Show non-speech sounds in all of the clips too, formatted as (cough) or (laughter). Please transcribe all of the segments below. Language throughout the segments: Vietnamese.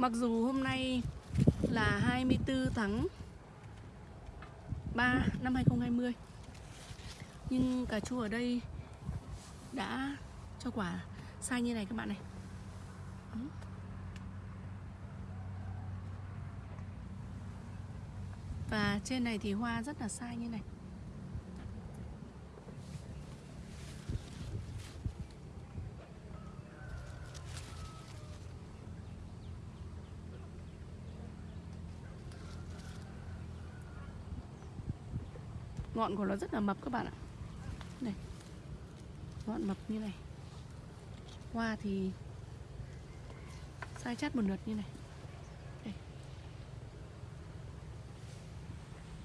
Mặc dù hôm nay là 24 tháng 3 năm 2020 Nhưng cà chua ở đây đã cho quả sai như này các bạn này. Và trên này thì hoa rất là sai như này. Ngọn của nó rất là mập các bạn ạ. Này, Ngọn mập như này. Hoa thì Sai chát một lượt như này. Đây.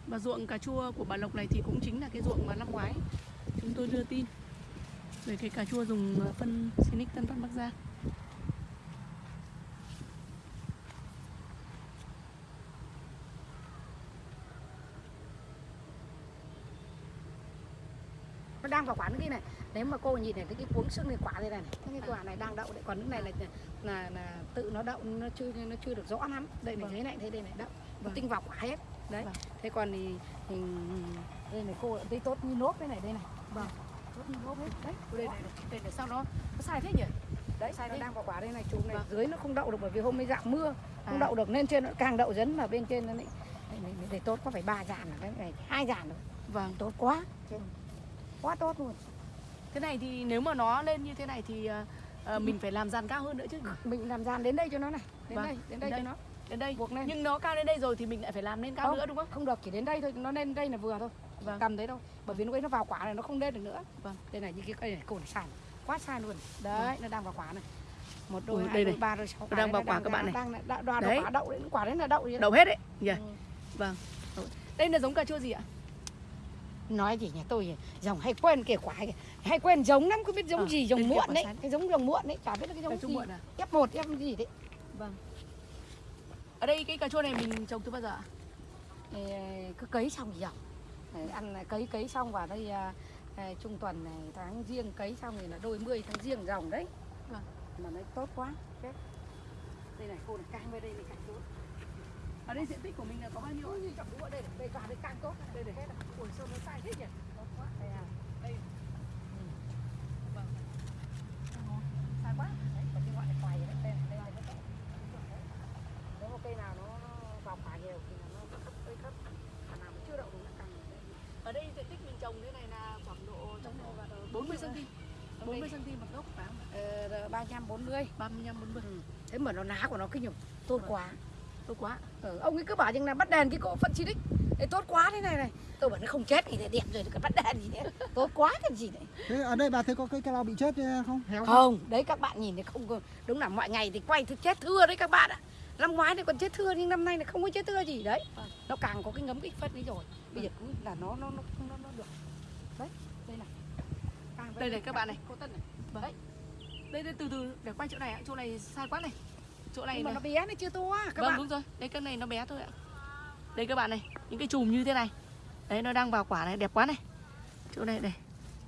Và ruộng cà chua của bà Lộc này thì cũng chính là cái ruộng mà năm ngoái Chúng tôi đưa tin Về cái cà chua dùng phân Sinic Tân Phát Bắc Giang. Đang vào quả nước kia này. Nếu mà cô nhìn này thấy cái cuống xương này quả đây này cái quả này đang đậu đấy. Còn nước này là là, là tự nó đậu nó chưa nó chưa được rõ lắm. Đây này Vâng. thấy này thấy đây này đậu. Vâng. tinh vào quả hết. Đấy. Vâng. thế còn thì, thì đây này cô thấy tốt như nốt đây này đây này. Vâng. tốt như nốt hết. Đấy Đây này, đây này sao nó, nó sai thế nhỉ? đấy sai nó thế. đang vào quả đây này chùm này. Vâng. dưới nó không đậu được bởi vì hôm nay dạng mưa. Không À. đậu được nên trên nó càng đậu dấn mà bên trên nó lại này, này, tốt. Có phải ba dàn cái này hai dàn rồi. Vâng. Tốt quá. Trên quá tốt luôn Thế này thì nếu mà nó lên như thế này thì ờ, mình phải làm dàn cao hơn nữa chứ mình làm dàn đến đây cho nó này đến Vâng. đây đến đây Đến cho đây. nó Đến đây buộc lên Nhưng nó cao đến đây rồi thì mình lại phải làm lên cao Không. nữa đúng không? không được chỉ đến đây thôi nó lên đây là vừa thôi Vâng. cầm đấy thôi bởi vì lúc ấy nó vào quả này nó không lên được nữa Vâng. đây này như cái cây này cồn sai quá sai luôn đấy nó đang vào quả này một đôi Ui, hai đây đôi này. ba đôi sáu đang vào quả các bạn này. đang đang đoạt Đấy. quả đậu đấy quả đấy là đậu đấy Đậu hết đấy nhỉ? Ừ. Vâng. Đây là giống cà chua gì ạ? Nói gì nhà tôi dòng hay quên kể quả hay, hay quên giống lắm không biết giống Ờ, gì giống muộn đấy. cái giống giống muộn đấy chả biết là cái giống gì. à? f 1 f gì đấy Vâng. Ở đây cái cà chua này mình trồng từ bao giờ ạ? Thì, cứ cấy xong thì dòng. Đấy, ăn cấy cấy xong vào đây à, à, trung tuần này tháng riêng cấy xong thì là đôi mươi tháng riêng dòng đấy. Vâng. mà nó tốt quá. Đây này cô này căng bên đây này càng tốt Ở đây diện tích của mình là có bao nhiêu? Ôi, chọc đúng ở đây đây cả đây càng tốt đây này. Hết rồi. ui sao nó sai thế nhỉ? Tốt quá. Đây à. Đây. Vâng. Sai quá. Đấy còn cái loại này khoai đấy. Đây nó nếu mà cây nào nó nó vào quả nhiều thì nó thấp hơi thấp. Quả nào mà chưa đậu được nó càng Ở đây diện tích mình trồng thế này là khoảng độ trong độ 40 cm 40 cm một gốc phải không? ờ, ba trăm bốn mươi. 35 40 thế mà nó lá của nó kinh nhỉ tốt Vâng. quá Tốt quá. Ừ, ông ấy cứ bảo rằng là bắt đèn cái cỗ phân xịt Đấy, tốt quá thế này này. Tôi bảo nó không chết thì đẹp rồi cái bắt đèn gì đấy tốt quá cái gì đấy Thế ở đây bà thấy có cây cao bị chết không? Héo không đấy các bạn nhìn thấy không có- đúng là mọi ngày thì quay thì chết thưa đấy các bạn ạ. Năm ngoái thì còn chết thưa nhưng năm nay là không có chết thưa gì đấy. Vâng. nó càng có cái ngấm cái phân ấy rồi. Bây giờ cứ là nó nó nó nó, nó được. Đấy đây này. Càng Đây này các bạn này. cô tân này. Đấy. Đây đây từ từ để quay chỗ này ạ Chỗ này sai quá này Chỗ này nhưng mà này. nó bé này chưa to các vâng bạn. đúng rồi. Đây cái này nó bé thôi ạ. Đây các bạn này những cái chùm như thế này. Đấy nó đang vào quả này đẹp quá này. Chỗ này đây.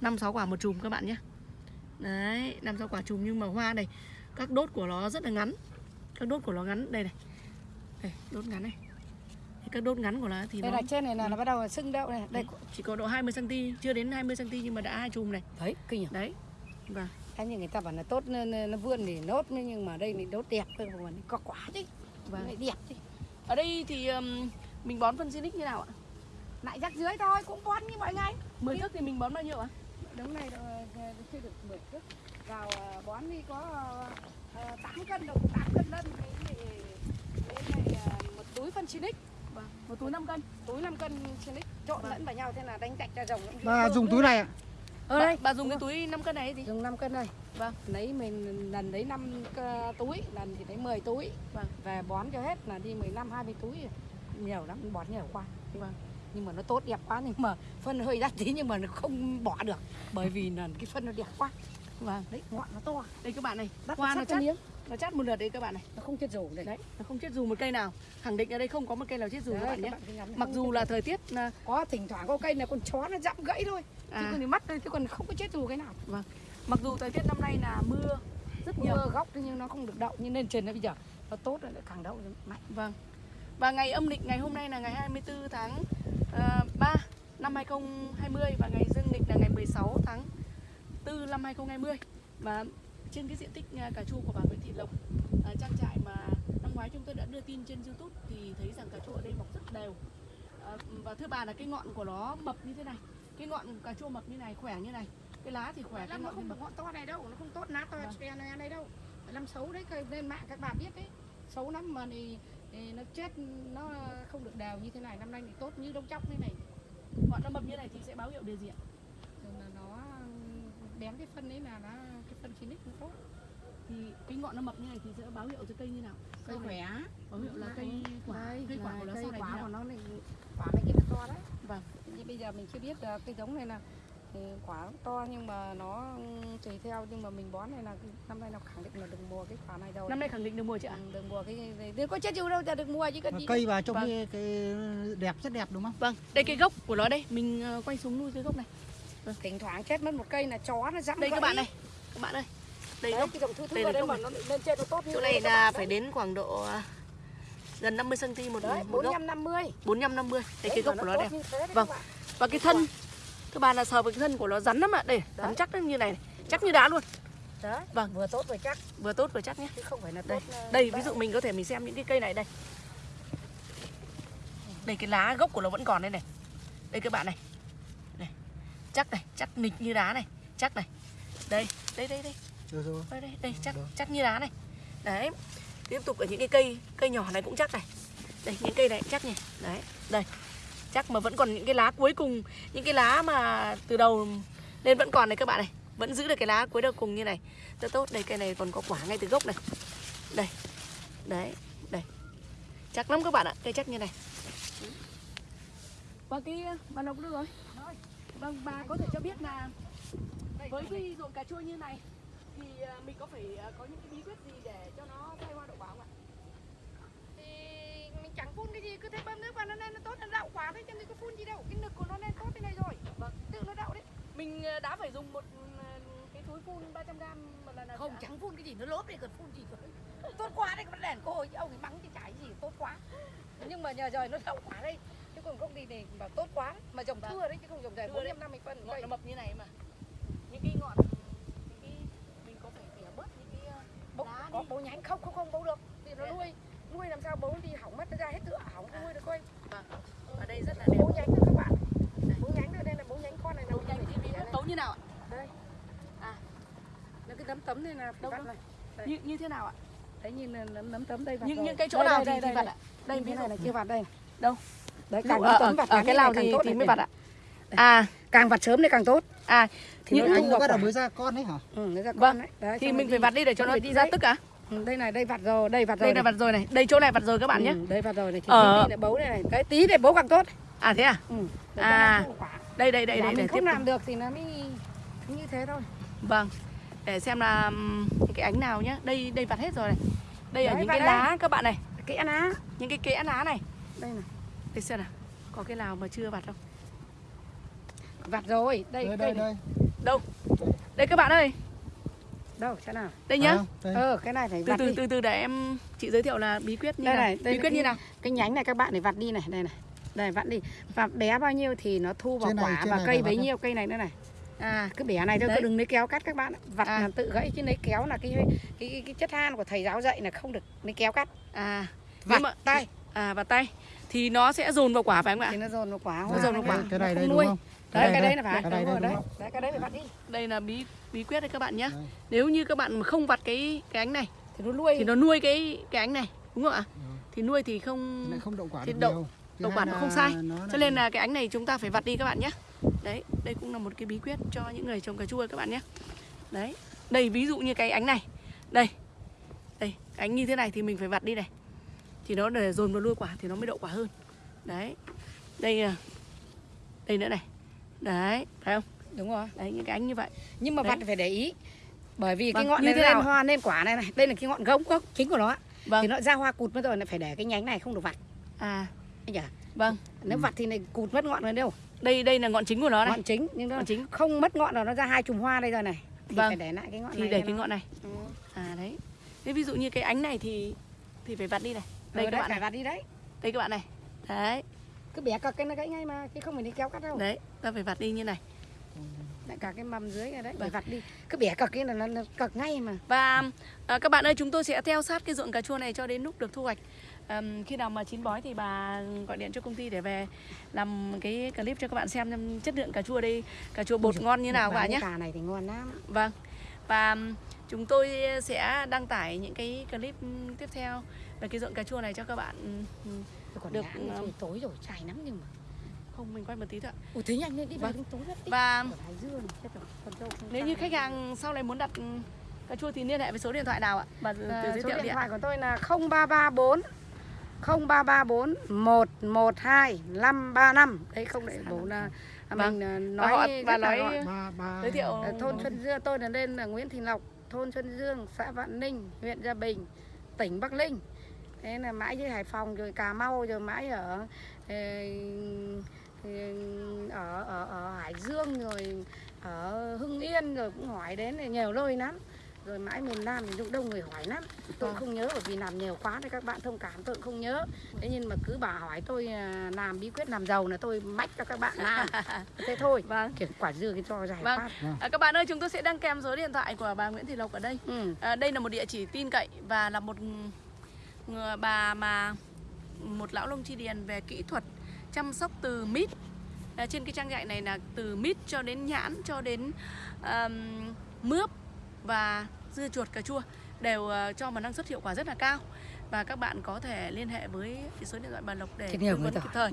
Năm sáu quả một chùm các bạn nhé. Đấy năm sáu quả chùm nhưng mà hoa này các đốt của nó rất là ngắn. Các đốt của nó ngắn đây này. Đây đốt ngắn này. Thì các đốt ngắn của nó thì đây nó là trên này là nó bắt đầu sưng đậu này. Đây chỉ có độ 20 cm chưa đến 20 cm nhưng mà đã hai chùm này. Đấy kinh nhỉ? Đấy. Vâng Thế nhưng người ta bảo là tốt nó, nó, vươn thì nốt nhưng mà đây thì đốt đẹp hơn mà nó có quả chứ. Vâng. vâng. đẹp chứ. Ở đây thì um, mình bón phân Sinic như nào ạ? Lại rắc dưới thôi cũng bón như mọi ngày. 10 thước thì mình bón bao nhiêu ạ? Đống này ờ, chưa được 10 thước. Vào ờ, bón đi có uh, 8 cân đâu 8 cân lân thì này ờ, một túi phân Sinic vâng. Một túi 5 cân. Túi 5 cân Sinic trộn Vâng. lẫn vào nhau thế là đánh chạch ra rồng. Vừa dùng túi này ạ? Ở bà, đây. bà dùng cái túi 5 cân này gì? Dùng 5 cân đây. Vâng. lấy mình lần lấy 5 túi lần thì lấy 10 túi. Vâng. về bón cho hết là đi 15 20 túi. Nhiều lắm bón nhiều quá. Vâng. nhưng mà nó tốt đẹp quá nhưng mà phân hơi đắt tí nhưng mà nó không bỏ được. Bởi vì là cái phân nó đẹp quá. Vâng. Đấy ngọn nó to. Đây các bạn này đắt hoa nó chắc nó chắt một lượt đấy các bạn này. Nó không chết rủ đấy, đấy nó không chết dù một cây nào. Khẳng định ở đây không có một cây nào chết dù Đấy, các bạn nhé. mặc dù là thời tiết à, có thỉnh thoảng có cây này con chó nó dặm gãy thôi. Chứ à, còn thì mắt đây chứ còn không có chết rù cái nào. Mặc dù thời tiết năm nay là mưa rất nhiều. Mưa góc nhưng nó không được đậu nhưng lên trên nó bây giờ nó tốt rồi lại càng đậu mạnh. Vâng. Và ngày âm lịch ngày hôm nay là ngày 24 tháng uh, 3 năm 2020 và ngày dương lịch là ngày 16 tháng 4 năm 2020. Và trên cái diện tích à, cà chua của bà Nguyễn Thị Lộc à, trang trại mà năm ngoái chúng tôi đã đưa tin trên YouTube thì thấy rằng cà chua ở đây mọc rất đều. À, và thưa bà là cái ngọn của nó mập như thế này. Cái ngọn cà chua mập như này, khỏe như này. Cái lá thì khỏe, cái nó ngọn không ngọn to này đâu nó không tốt nát to Vâng. này đây đâu Lâm xấu đấy lên mạng các bạn biết đấy xấu lắm mà thì, thì nó chết nó không được đều như thế này năm nay thì tốt như đông chóc thế này Ngọn nó mập như này thì sẽ báo hiệu điều gì ạ? nó bén cái phân đấy là nó phân chín không tốt Thì cái ngọn nó mập như này thì sẽ báo hiệu cho cây như nào? cây khỏe Báo hiệu là cây quả, đây, cây quả của nó sau này quả của nó này quả này kia nó to đấy Vâng. như bây giờ mình chưa biết là cây giống này là thì quả nó to nhưng mà nó tùy theo nhưng mà mình bón này là năm nay nó khẳng định là đừng mua cái quả này đâu Năm nay khẳng định được mùa chị ạ? Ừ, đừng mua cái này đừng có chết chịu đâu ta đừng mua chứ cần gì cây vào trông Vâng. cái, cái đẹp rất đẹp đúng không? Vâng, đây cái gốc của nó đây, mình ờ, quay xuống nuôi cái gốc này. thỉnh thoảng chết mất một cây là chó nó dẫm Đây các bạn này, các bạn ơi. Đây đấy gốc, cái dòng thư thư đây là gốc mà này. nó lên trên nó tốt như chỗ này là phải đấy. đến khoảng độ ờ, gần 50 cm một, đấy một bốn gốc, năm năm mươi 45 50. Đây cái gốc của nó đây Vâng. Và cái thân các bạn là sờ vào cái thân của nó rắn lắm ạ. Đây, rắn Đấy. chắc như này, này, chắc như đá luôn. đấy Vâng. vừa tốt vừa chắc Vừa tốt vừa chắc nhé. chứ không phải là Đây, tốt ờ, đây ví đấy. dụ mình có thể mình xem những cái cây này đây. Đây cái lá gốc của nó vẫn còn đây này. Đây các bạn này. Này. Chắc này, chắc nịch như đá này, chắc này. Đây, đây đây đây. Rồi. Đây đây, đây chắc Được. chắc như đá này. Đấy. Tiếp tục ở những cái cây cây nhỏ này cũng chắc này. Đây những cây này chắc nhỉ. Đấy, đây. Chắc mà vẫn còn những cái lá cuối cùng, những cái lá mà từ đầu lên vẫn còn này các bạn này. Vẫn giữ được cái lá cuối đầu cùng như này. Rất tốt. Đây cây này còn có quả ngay từ gốc này. Đây. Đấy, đây. Chắc lắm các bạn ạ, cây chắc như này. Và cái bà Lộc được rồi. Vâng, bà có thể cho biết là với cái ruộng cà chua như này thì à, mình có phải à, có những cái bí quyết gì để cho nó thay hoa đậu quả không ạ? thì mình chẳng phun cái gì cứ thế bơm nước vào nó lên nó tốt nó đậu quả đấy chứ mình có phun gì đâu cái nực của nó lên tốt thế này rồi Vâng. tự nó đậu đấy Mình à, đã phải dùng một à, cái túi phun 300 g một lần nào không ạ? chẳng phun cái gì nó lốp đây còn phun gì cơ tốt quá đấy còn đèn cô hồi ông ấy mắng cái chả gì tốt quá nhưng mà nhờ rồi nó đậu quả đây chứ còn không thì thì bảo tốt quá mà trồng Vâng. thưa đấy chứ không trồng dài Thưa bốn đấy. năm năm mươi phân ngọn nó mập như này mà những cái ngọn những cái mình có phải tỉa bớt những cái à, bấu, lá có bấu nhánh không không không bấu được thì nó à? nuôi nuôi làm sao bấu đi hỏng mất nó ra hết tựa hỏng không nuôi được coi Vâng. ở đây rất là đẹp bấu nhánh nữa các bạn bấu nhánh nữa đây là bấu nhánh con này Bấu nhánh thì bấu như nào ạ? đây À. nó cái nấm tấm này là Đâu, này. Như như thế nào ạ? đấy nhìn là nấm nấm tấm đây những những cái chỗ nào đây, thì vặt ạ? Đây cái này là chưa vặt đây Đâu? đấy càng ở, tấm vặt ở cái nào thì tốt thì này, mới vặt ạ? À, càng vặt sớm thì càng tốt à thì Những- nó Anh nó bắt đầu mới ra con đấy hả? ừ, nó ra Vâng. con đấy. đấy thì mình phải vặt đi để cho nó đi ra tức à? ừ, đây này đây vặt rồi đây vặt rồi Đây là này. vặt rồi này, đây chỗ này vặt rồi các bạn nhé. ừ, đây vặt rồi này thì Ờ. tí này bấu đây này đấy tí để bấu càng tốt À thế à? ừ. để À. Đây đây đây đây mình để không làm được thì nó mới như thế thôi Vâng. Để xem là những cái ánh nào nhá. Đây đây vặt hết rồi này. Đây ở Đấy, những vặt cái đây. lá các bạn này, cái ăn á những cái kẽ lá này. đây này Đây xem nào. Có cái nào mà chưa vặt không? Vặt rồi đây Đây cây đây này. đây. Đây các bạn ơi, đâu thế nào đây nhá. À, đây. ờ cái này phải Từ vặt từ đi từ từ để em chị giới thiệu là bí quyết như đây nào. này đây bí quyết cái- như nào? cái nhánh này các bạn để vặt đi này đây này đây vặt đi vặt bé bao nhiêu thì nó thu vào Trên này, quả trên và này cây phải vặt bấy đâu? nhiêu cây này nữa này À, cứ bẻ này thôi cứ đừng lấy kéo cắt các bạn vặt À. là tự gãy chứ lấy kéo là cái cái, cái, cái chất than của thầy giáo dạy là không được lấy kéo cắt à. vặt mà- tay À và tay thì nó sẽ dồn vào quả phải không ạ? thì nó dồn vào quả Nó dồn vào quả. Cái này đây đúng không? Đấy cái đây, đấy là phải Cái này đúng đây rồi đúng đấy không? đấy cái đấy phải vặt đi Đây là bí bí quyết đấy các bạn nhé. Nếu như các bạn mà không vặt cái cái ánh này thì nó nuôi thì nó nuôi cái cái ánh này, đúng không ạ? Ừ. Thì nuôi thì không Lại không đậu quả thì đậu- đậu quả nó không sai. Cho nên là cái ánh này chúng ta phải vặt đi các bạn nhé. Đấy, đây cũng là một cái bí quyết cho những người trồng cà chua các bạn nhé. Đấy, đây ví dụ như cái ánh này. Đây. Đây, ánh như thế này thì mình phải vặt đi này. Thì nó để dồn vào nuôi quả thì nó mới đậu quả hơn. Đấy. Đây à. Đây nữa này. Đấy, phải không? đúng rồi Đấy những cái ánh như vậy. nhưng mà Đấy. vặt phải để ý bởi vì cái Vâng, ngọn như này lên nào? hoa lên quả này này đây là cái ngọn gốc gốc chính của nó. Vâng. thì nó ra hoa cụt mất rồi lại phải để cái nhánh này không được vặt À, anh nhỉ vâng. nếu vặt thì này cụt mất ngọn rồi đâu Đây đây là ngọn chính của nó này. ngọn chính nhưng nó Ngọn chính không mất ngọn rồi nó ra hai chùm hoa đây rồi này thì Vâng. phải để lại cái ngọn thì này để cái nó- ngọn này. Ừ. À đấy. Thế ví dụ như cái ánh này thì thì phải vặt đi này đây đây các bạn phải này vặt đi đấy đây các bạn này đấy cứ bẻ cọc cái nó gãy ngay mà chứ không phải đi kéo cắt đâu. Đấy ta phải vặt đi như này. Lại cả cái mầm dưới này đấy phải vặt đi. Cứ bẻ cọc cái là nó, nó cọc ngay mà. Và à, các bạn ơi chúng tôi sẽ theo sát cái ruộng cà chua này cho đến lúc được thu hoạch. Ờm, Khi nào mà chín bói thì bà gọi điện cho công ty để về làm cái clip cho các bạn xem chất lượng cà chua đây Cà chua bột ngon như nào các bạn nhé. cà này thì ngon lắm. Vâng. Và chúng tôi sẽ đăng tải những cái clip tiếp theo về cái ruộng cà chua này cho các bạn còn Được, ngã, um, trời tối rồi chảy lắm nhưng mà. Không mình quay một tí thôi ạ. Ủa thế nhanh lên đi Vâng. vào đến tối đi. Và nếu như khách hàng sau này muốn đặt ừm, cà chua thì liên hệ với số điện thoại nào ạ? Từ À, giới số điện thoại của tôi là 0334 0334 112 535 đấy không để bố là à, Vâng. mình à, Và nói họ- rất bà là nói- Giới thiệu Ờ, thôn Xuân Dương tôi là lên là Nguyễn Thị Lộc thôn Xuân Dương xã Vạn Ninh huyện Gia Bình tỉnh Bắc Ninh thế là mãi dưới Hải Phòng rồi Cà Mau rồi mãi ở ờ, ở ở, ở Hải Dương rồi ở Hưng Yên rồi cũng hỏi đến thì nhiều nơi lắm rồi mãi miền Nam thì cũng đông người hỏi lắm tôi Vâng. không nhớ bởi vì làm nhiều quá thì các bạn thông cảm tôi cũng không nhớ thế nhưng mà cứ bà hỏi tôi à, làm bí quyết làm giàu là tôi mách cho các bạn làm (laughs) thế thôi Vâng kiểu quả dưa cái cho dài Vâng. phát À, các bạn ơi, chúng tôi sẽ đăng kèm số điện thoại của bà Nguyễn Thị Lộc ở đây. ừ. À, đây là một địa chỉ tin cậy và là một bà mà một lão lông chi điền về kỹ thuật chăm sóc từ mít. À, trên cái trang trại này là từ mít cho đến nhãn cho đến ờm, mướp và dưa chuột cà chua đều ờ, cho một năng suất hiệu quả rất là cao. Và các bạn có thể liên hệ với số điện thoại bà Lộc để tư vấn kịp thời.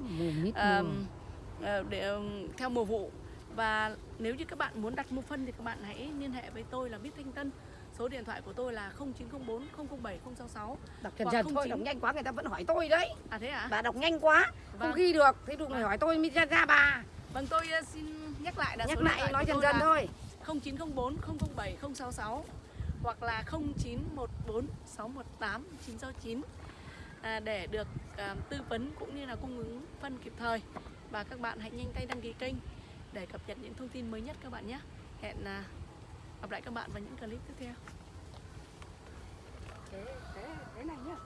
ờ, để ờm, theo mùa vụ và nếu như các bạn muốn đặt mua phân thì các bạn hãy liên hệ với tôi là Bít Thanh Tân số điện thoại của tôi là 0904 007 066 đọc dần không thôi đọc nhanh quá người ta vẫn hỏi tôi đấy. À thế à? Bà đọc nhanh quá không Vâng. ghi được thế đừng Vâng. hỏi tôi mới ra, ra bà. Vâng tôi ờ, xin nhắc lại là nhắc số điện lại thoại nói dần là thôi. 0904 007 066 hoặc là 0914 618 969 à, để được à, tư vấn cũng như là cung ứng phân kịp thời. Và các bạn hãy nhanh tay đăng ký kênh để cập nhật những thông tin mới nhất các bạn nhé. Hẹn à, gặp lại các bạn vào những clip tiếp theo. Thế thế thế này nhá.